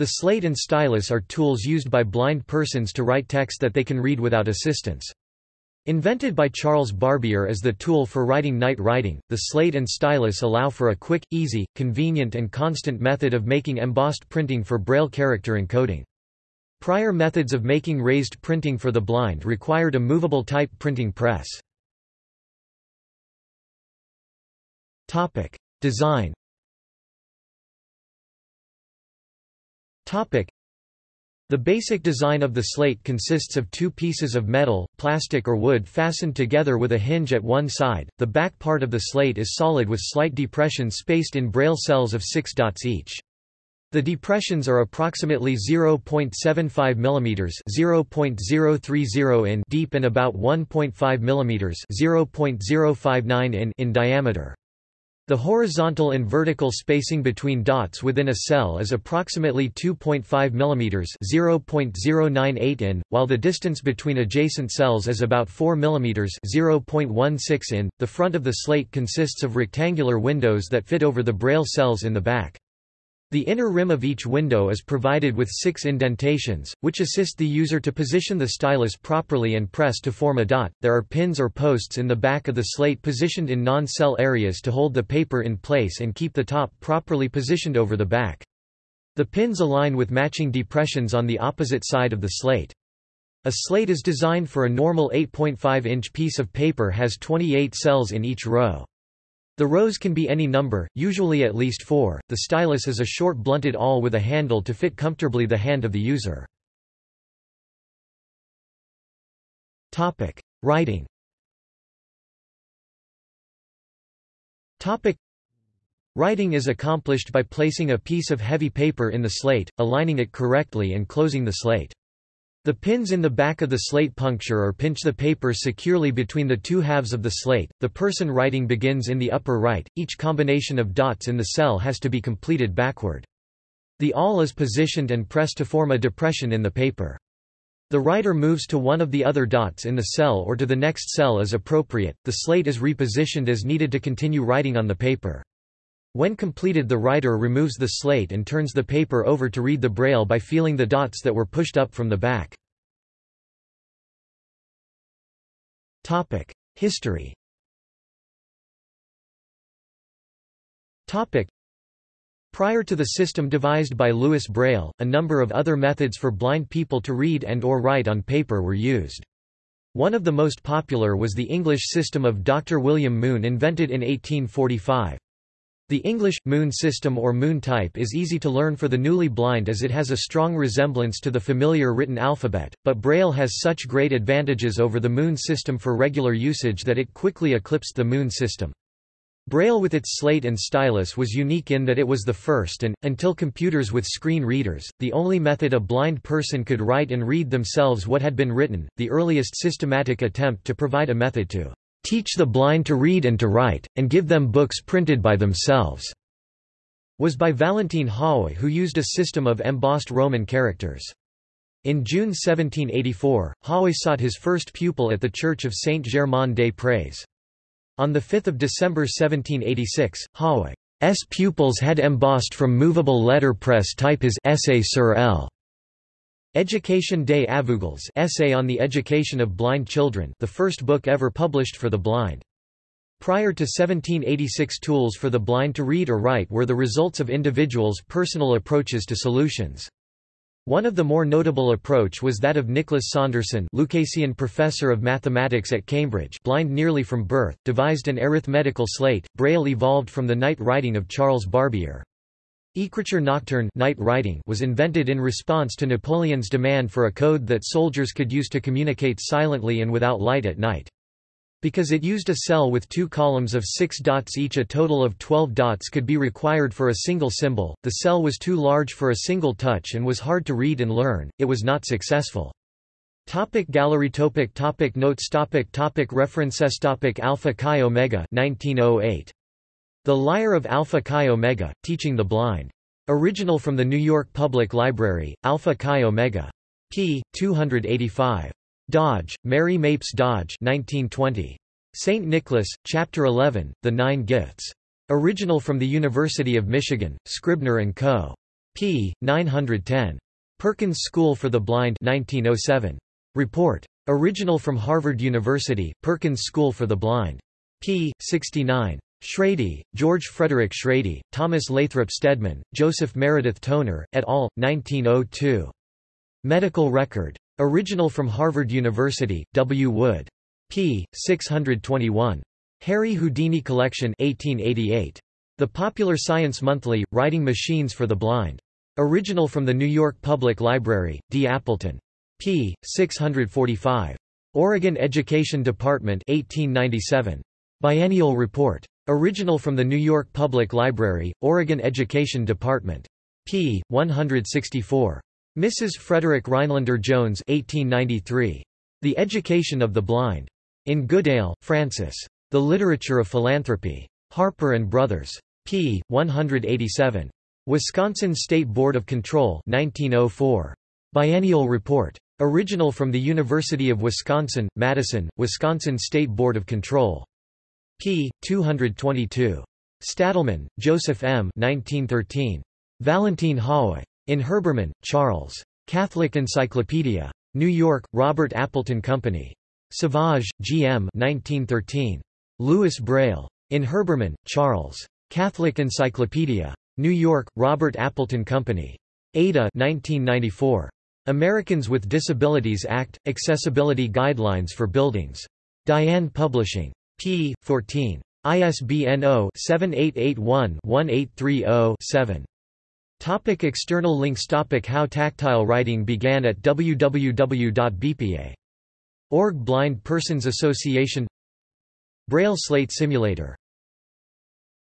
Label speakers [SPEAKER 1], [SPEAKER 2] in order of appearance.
[SPEAKER 1] The slate and stylus are tools used by blind persons to write text that they can read without assistance. Invented by Charles Barbier as the tool for writing night writing, the slate and stylus allow for a quick, easy, convenient and constant method of making embossed printing for Braille character encoding. Prior methods of making raised printing for the blind required a movable type printing press. Design the basic design of the slate consists of two pieces of metal, plastic or wood fastened together with a hinge at one side. The back part of the slate is solid with slight depressions spaced in braille cells of 6 dots each. The depressions are approximately 0.75 mm (0.030 in) deep and about 1.5 mm (0.059 in) in diameter. The horizontal and vertical spacing between dots within a cell is approximately 2.5 mm (0.098 in), while the distance between adjacent cells is about 4 mm (0.16 in). The front of the slate consists of rectangular windows that fit over the braille cells in the back. The inner rim of each window is provided with six indentations, which assist the user to position the stylus properly and press to form a dot. There are pins or posts in the back of the slate positioned in non-cell areas to hold the paper in place and keep the top properly positioned over the back. The pins align with matching depressions on the opposite side of the slate. A slate is designed for a normal 8.5-inch piece of paper has 28 cells in each row. The rows can be any number, usually at least four. The stylus is a short blunted awl with a handle to fit comfortably the hand of the user. Topic: Writing. Topic: Writing is accomplished by placing a piece of heavy paper in the slate, aligning it correctly and closing the slate. The pins in the back of the slate puncture or pinch the paper securely between the two halves of the slate. The person writing begins in the upper right, each combination of dots in the cell has to be completed backward. The awl is positioned and pressed to form a depression in the paper. The writer moves to one of the other dots in the cell or to the next cell as appropriate. The slate is repositioned as needed to continue writing on the paper. When completed the writer removes the slate and turns the paper over to read the braille by feeling the dots that were pushed up from the back. History Prior to the system devised by Louis Braille, a number of other methods for blind people to read and or write on paper were used. One of the most popular was the English system of Dr. William Moon invented in 1845. The English, Moon system or Moon type is easy to learn for the newly blind as it has a strong resemblance to the familiar written alphabet, but Braille has such great advantages over the Moon system for regular usage that it quickly eclipsed the Moon system. Braille with its slate and stylus was unique in that it was the first and, until computers with screen readers, the only method a blind person could write and read themselves what had been written. The earliest systematic attempt to provide a method to teach the blind to read and to write, and give them books printed by themselves, was by Valentin Haüy who used a system of embossed Roman characters. In June 1784, Haüy sought his first pupil at the Church of Saint-Germain-des-Prés. On 5 December 1786, Haüy's pupils had embossed from movable letterpress type his Essai sur L. Education des Aveugles Essay on the Education of Blind Children the first book ever published for the blind. Prior to 1786 tools for the blind to read or write were the results of individuals' personal approaches to solutions. One of the more notable approach was that of Nicholas Saunderson Lucasian professor of mathematics at Cambridge blind nearly from birth, devised an arithmetical slate. Braille evolved from the night writing of Charles Barbier. Écriture nocturne night writing was invented in response to Napoleon's demand for a code that soldiers could use to communicate silently and without light at night. Because it used a cell with two columns of six dots each a total of 12 dots could be required for a single symbol, the cell was too large for a single touch and was hard to read and learn, it was not successful. Topic gallery topic topic Notes topic topic References topic Alpha Chi Omega 1908. The Lyre of Alpha Chi Omega, Teaching the Blind. Original from the New York Public Library, Alpha Chi Omega. p. 285. Dodge, Mary Mapes Dodge 1920. St. Nicholas, Chapter 11, The Nine Gifts. Original from the University of Michigan, Scribner & Co. p. 910. Perkins School for the Blind 1907. Report. Original from Harvard University, Perkins School for the Blind. p. 69. Shrady, George Frederick Shrady, Thomas Lathrop Stedman, Joseph Meredith Toner, et al., 1902. Medical Record. Original from Harvard University, W. Wood. p. 621. Harry Houdini Collection 1888. The Popular Science Monthly, Writing Machines for the Blind. Original from the New York Public Library, D. Appleton. p. 645. Oregon Education Department 1897. Biennial Report. Original from the New York Public Library, Oregon Education Department. p. 164. Mrs. Frederick Rhinelander Jones 1893. The Education of the Blind. In Goodale, Francis. The Literature of Philanthropy. Harper and Brothers. p. 187. Wisconsin State Board of Control 1904. Biennial Report. Original from the University of Wisconsin, Madison, Wisconsin State Board of Control. P. 222. Stadelman, Joseph M. 1913. Valentine Haüy. In Herbermann, Charles. Catholic Encyclopedia. New York, Robert Appleton Company. Sauvage, G. M. 1913. Louis Braille. In Herbermann, Charles. Catholic Encyclopedia. New York, Robert Appleton Company. Ada 1994. Americans with Disabilities Act – Accessibility Guidelines for Buildings. Diane Publishing. P. 14. ISBN 0-7881-1830-7. Topic external links Topic How tactile writing began at www.bpa.org Blind Persons Association Braille Slate Simulator